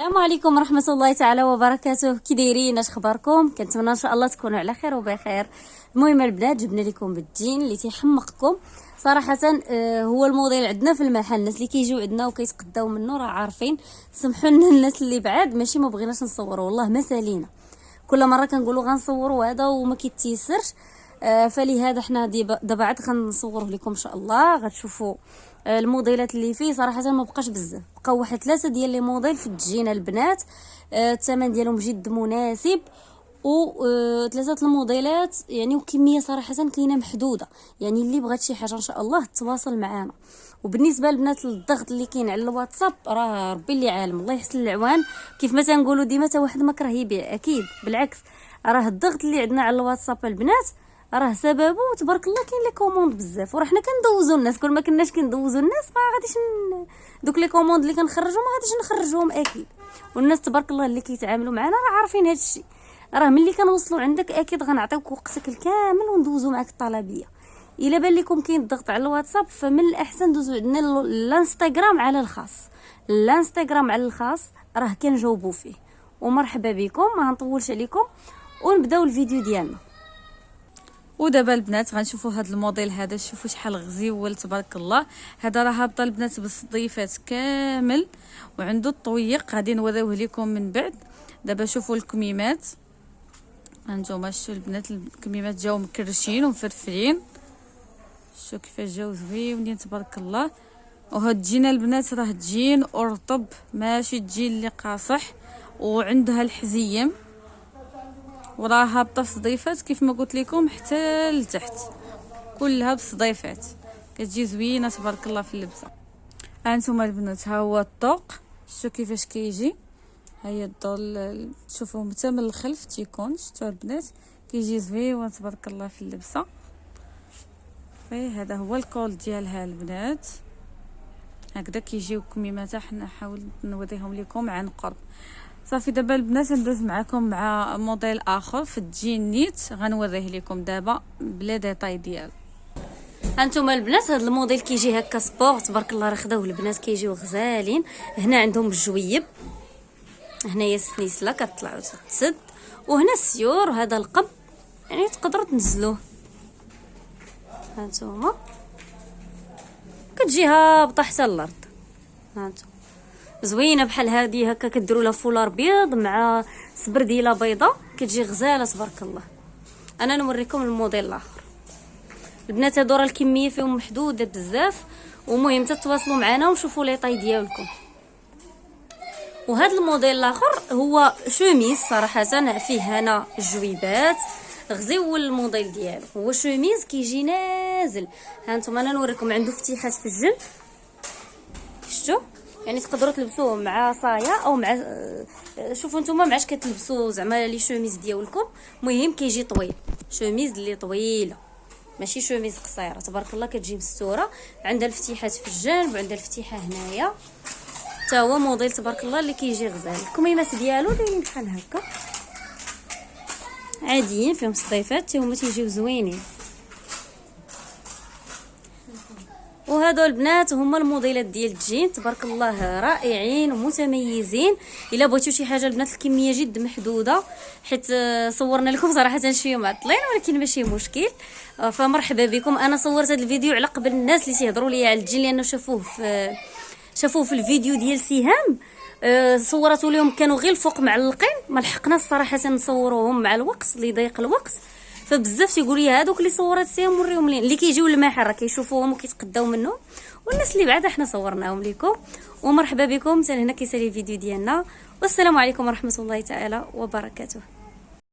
السلام عليكم ورحمة الله تعالى وبركاته. كي دايرين؟ اش اخباركم كنتمنى إن شاء الله تكونوا على خير وبخير. المهم البنات جبنا لكم بالدين اللي تيحمقكم. صراحة آه، هو الموديل عندنا في المحل. الناس اللي كيجيو عندنا وكيتقداو منه راه عارفين. سمحوا لنا الناس اللي بعاد ماشي ما بغيناش نصوروا. والله ما سالينا كل مرة كنقولوا غنصوروا هذا وما كيتيسرش. فلهذا حنا دابا عاد غنصوره لكم إن شاء الله. غتشوفوا آه، الموديلات اللي فيه. صراحة ما بقاش بزاف. بقاو واحد ثلاثة ديال لي موديل في التجينه البنات. آه، الثمن ديالهم جد مناسب. و ثلاثة الموديلات يعني وكمية صراحة كاينة محدودة. يعني اللي بغات شي حاجة إن شاء الله تواصل معنا وبالنسبة للبنات الضغط اللي كاين على الواتساب راه ربي اللي عالم. الله يحسن العوان. كيف ما تنقولوا ديما حتى واحد ما كره يبيع. أكيد. بالعكس. راه الضغط اللي عندنا على الواتساب البنات راه سببه تبارك الله كاين les commandes بزاف. وراه حنا كندوزو الناس كل ما كناش كندوزو الناس ما غاديش ن... دوك les commandes اللي كنخرجوا ما غاديش نخرجوهم أكيد. والناس تبارك الله اللي كيتعاملوا معنا راه عارفين هذا الشيء راه ملي كنوصلوا عندك أكيد غنعطيوك وقتك الكامل وندوزو معاك الطلبية. إلا بان لكم كاين الضغط على الواتساب فمن الأحسن دوزو عندنا الانستغرام على الخاص. الانستغرام على الخاص راه كنجاوبوا فيه. ومرحبا بكم ما نطولش عليكم. ونبداو الفيديو ديالنا. ودابا البنات غنشوفوا هذا الموديل هذا. شوفوا شحال غزيول تبارك الله. هذا راه هابط البنات بالصديفات كامل وعنده الطويق. غادي نوريوه لكم من بعد. دابا شوفوا الكميمات. هانتوما شوفوا البنات الكميمات جاو مكرشين ومفرفرين. شوفوا كيفاش جاو زويونين تبارك الله. وهاد تجينا البنات راه تجين ارطب ماشي تجين اللي قاصح. وعندها الحزيم. وراه هابطه في صديفات كيف ما قلت لكم حتى لتحت. كلها بصديفات كتجي زوينة تبارك الله في اللبسة. هانتوما البنات ها هو الطوق. شتو كيفاش كيجي؟ هيا الضل تشوفوه حتى من الخلف تيكون. شتو البنات؟ كيجي زوين تبارك الله في اللبسة. في هذا هو الكول ديالها البنات. هكذا كيجيو كميمات حنا حاول نوريهم لكم عن قرب. صافي دابا البنات ندوز معكم مع موديل آخر في الجين نيت. غنوريه لكم دابا ب les détails ديالو هانتوما البنات هذا الموديل كيجي هكا sport تبارك الله راه خداوه البنات كيجيو غزالين. هنا عندهم الجويب. هنايا السنيسلة كطلع وتتسد. وهنا السيور وهذا القب. يعني تقدروا تنزلوه. هانتوما كتجي هابطه حتى الأرض هانتوما زوينة بحال هذه هكا كديروا لها فولار بيض مع سبرديله بيضة. كتجي غزالة تبارك الله. أنا نوريكم الموديل الآخر. البنات هادو راه الكمية فيهم محدودة بزاف ومهم تتواصلوا معنا ونشوفوا les tailles ديالكم. وهذا الموديل الآخر هو شوميز صراحة فيه هنا الجويبات غزيو الموديل ديالو. هو شوميز كيجي نازل. ها أنتم أنا نوريكم عنده فتيحات في الجلد. شفتوا؟ يعني تقدروا تلبسوه مع صايا أو مع شوفوا نتوما معاش كتلبسوا زعما les chemises ديالكم. المهم كيجي طويل. شوميز اللي طويلة. ماشي شوميز قصيرة. تبارك الله كتجي مستوره عندها الفتيحات في الجانب وعندها الفتيحه هنايا. حتى هو موديل تبارك الله اللي كيجي غزال. الكميمات ديالو دايرين بحال هكا. عاديين فيهم صديفات. حتى هما تيجيو زوينين. وهادو البنات هما الموديلات ديال الجين. تبارك الله رائعين ومتميزين. إلا بغيتو شي حاجة البنات الكمية جد محدودة. حيت صورنا لكم صراحة شوية معطلين ولكن ماشي مشكل. فمرحبا بكم. أنا صورت هذا الفيديو على قبل الناس اللي تيهضروا لي على الجين لأنه شافوه في شافوه في الفيديو ديال سهام. صورته لهم كانوا غير الفوق معلقين. ما لحقناش صراحة نصوروهم مع الوقت اللي ضيق الوقت. فبزاف تيقول لي هذوك اللي صورات فيهم وريهم لين اللي كيجيو للمحل راه كيشوفوهم وكيتقداو منهم والناس اللي بعدا حنا صورناهم لكم ومرحبا بكم. حتى هنا كيسالي الفيديو ديالنا. والسلام عليكم ورحمة الله تعالى وبركاته.